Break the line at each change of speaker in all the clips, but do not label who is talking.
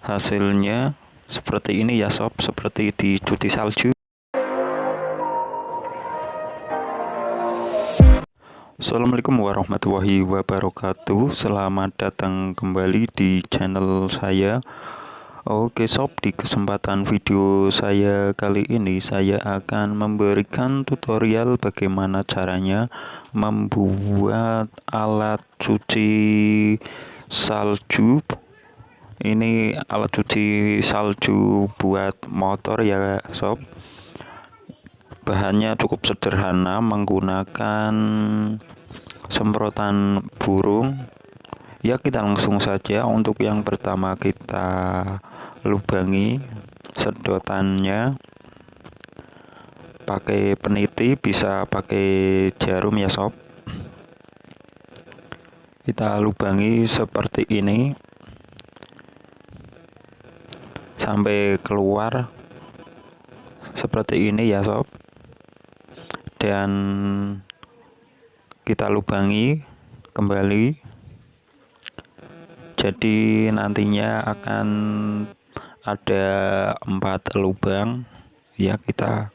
hasilnya seperti ini ya sob. Seperti dicuci salju. Assalamualaikum warahmatullahi wabarakatuh. Selamat datang kembali di channel saya. Oke sob di kesempatan video saya kali ini Saya akan memberikan tutorial bagaimana caranya Membuat alat cuci salju Ini alat cuci salju buat motor ya sob. Bahannya cukup sederhana menggunakan semprotan burung. Ya kita langsung saja. Untuk yang pertama kita lubangi sedotannya. Pakai peniti bisa pakai jarum ya sob. Kita lubangi seperti ini sampai keluar seperti ini ya sob. Dan kita lubangi kembali. Jadi nantinya akan ada empat lubang ya kita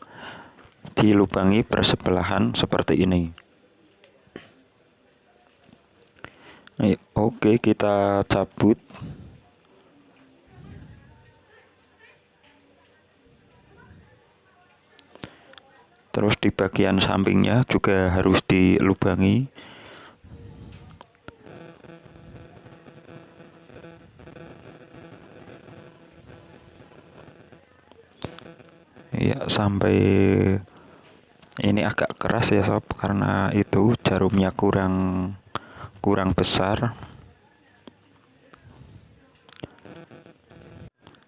dilubangi bersebelahan seperti ini. Oke kita cabut terus di bagian sampingnya juga harus dilubangi. Ya sampai ini agak keras ya sob karena itu jarumnya kurang kurang besar.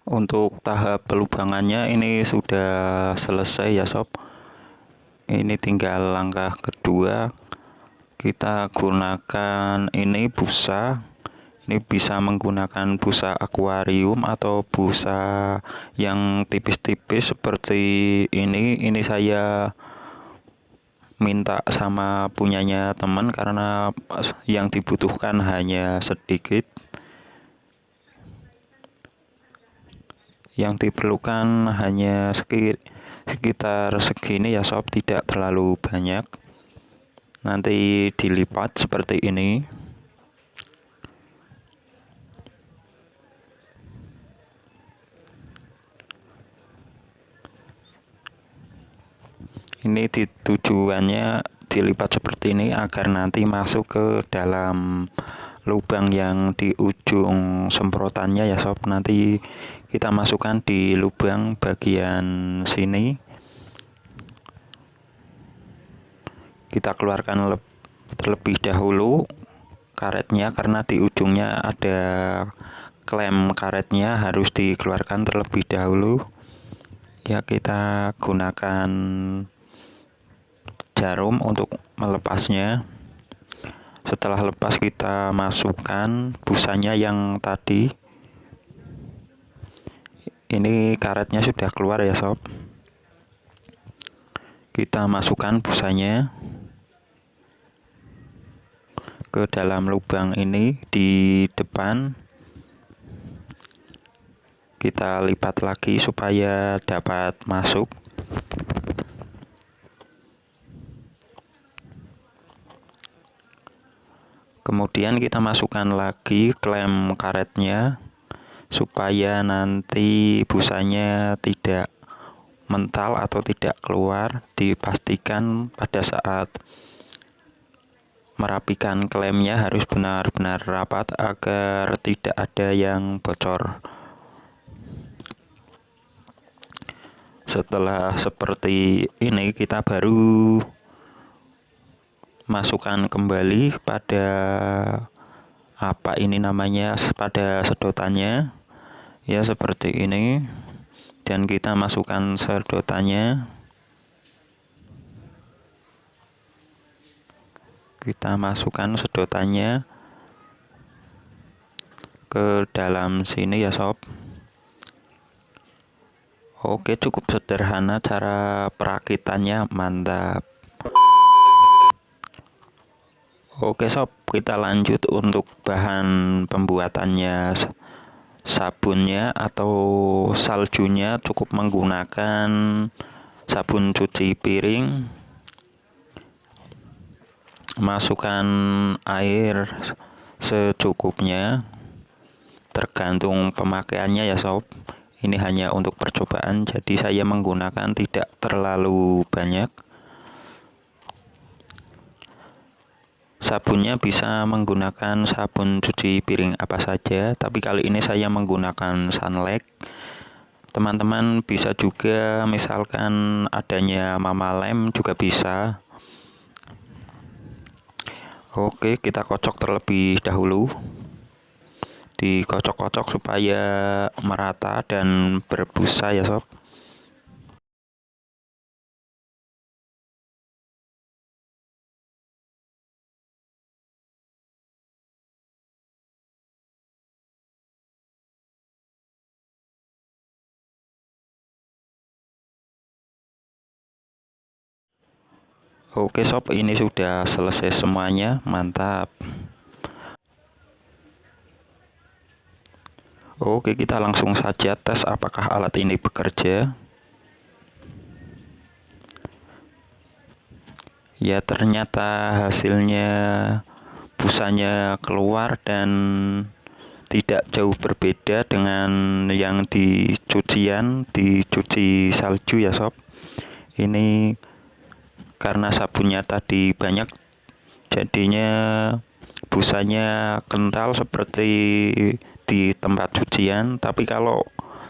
Untuk tahap pelubangannya ini sudah selesai ya sob ini tinggal langkah kedua. Kita gunakan ini busa. Ini bisa menggunakan busa akuarium atau busa yang tipis-tipis seperti ini. Ini saya minta sama punyanya teman karena yang dibutuhkan hanya sedikit. Yang diperlukan hanya sedikit sekitar segini ya sob. Tidak terlalu banyak. Nanti dilipat seperti ini. Ini tujuannya dilipat seperti ini agar nanti masuk ke dalam lubang yang di ujung semprotannya ya sob. Nanti kita masukkan di lubang bagian sini. Kita keluarkan terlebih dahulu karetnya karena di ujungnya ada klem karetnya harus dikeluarkan terlebih dahulu. Ya kita gunakan jarum untuk melepasnya setelah lepas kita masukkan busanya yang tadi. Ini karetnya sudah keluar ya sob. Kita masukkan busanya ke dalam lubang ini di depan. Kita lipat lagi supaya dapat masuk kemudian kita masukkan lagi klem karetnya supaya nanti busanya tidak mental atau tidak keluar dipastikan pada saat merapikan klemnya harus benar-benar rapat agar tidak ada yang bocor. Setelah seperti ini kita baru masukkan kembali pada apa ini namanya pada sedotannya. Ya seperti ini. Dan kita masukkan sedotannya. Kita masukkan sedotannya ke dalam sini ya sob. Oke cukup sederhana cara perakitannya. Mantap Oke sob, kita lanjut untuk bahan pembuatannya. Sabunnya atau saljunya cukup menggunakan sabun cuci piring masukkan air secukupnya. Tergantung pemakaiannya ya sob. Ini hanya untuk percobaan jadi saya menggunakan tidak terlalu banyak sabunnya bisa menggunakan sabun cuci piring apa saja tapi kali ini saya menggunakan sunlight teman-teman bisa juga misalkan adanya mama lem juga bisa Oke, kita kocok terlebih dahulu. Dikocok-kocok supaya merata dan berbusa ya sob. Oke sob, ini sudah selesai semuanya, mantap. Oke, kita langsung saja tes apakah alat ini bekerja. Ya, ternyata hasilnya busanya keluar dan tidak jauh berbeda dengan yang di cucian, dicuci salju ya sob. Ini karena sabunnya tadi banyak jadinya busanya kental seperti di tempat cucian. Tapi kalau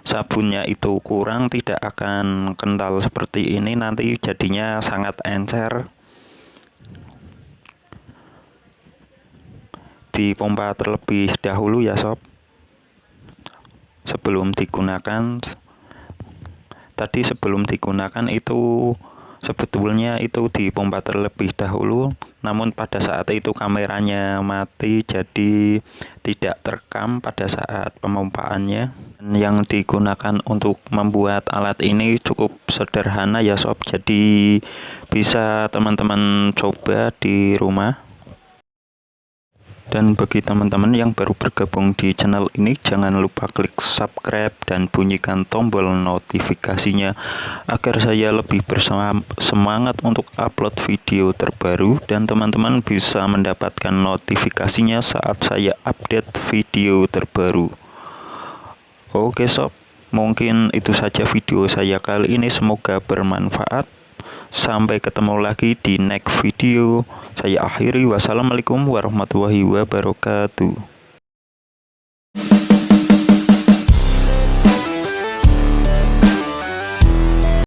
sabunnya itu kurang tidak akan kental seperti ini nanti jadinya sangat encer. Dipompa terlebih dahulu ya sob. Sebelum digunakan tadi sebelum digunakan itu sebetulnya itu dipompa terlebih dahulu namun pada saat itu kameranya mati jadi tidak terekam pada saat pemompaannya. Yang digunakan untuk membuat alat ini cukup sederhana ya sob. Jadi bisa teman-teman coba di rumah dan bagi teman-teman yang baru bergabung di channel ini, jangan lupa klik subscribe dan bunyikan tombol notifikasinya agar saya lebih bersemangat untuk upload video terbaru dan teman-teman bisa mendapatkan notifikasinya saat saya update video terbaru. Oke sob, mungkin itu saja video saya kali ini semoga bermanfaat. Sampai ketemu lagi di next video. Saya akhiri. Wassalamualaikum warahmatullahi wabarakatuh.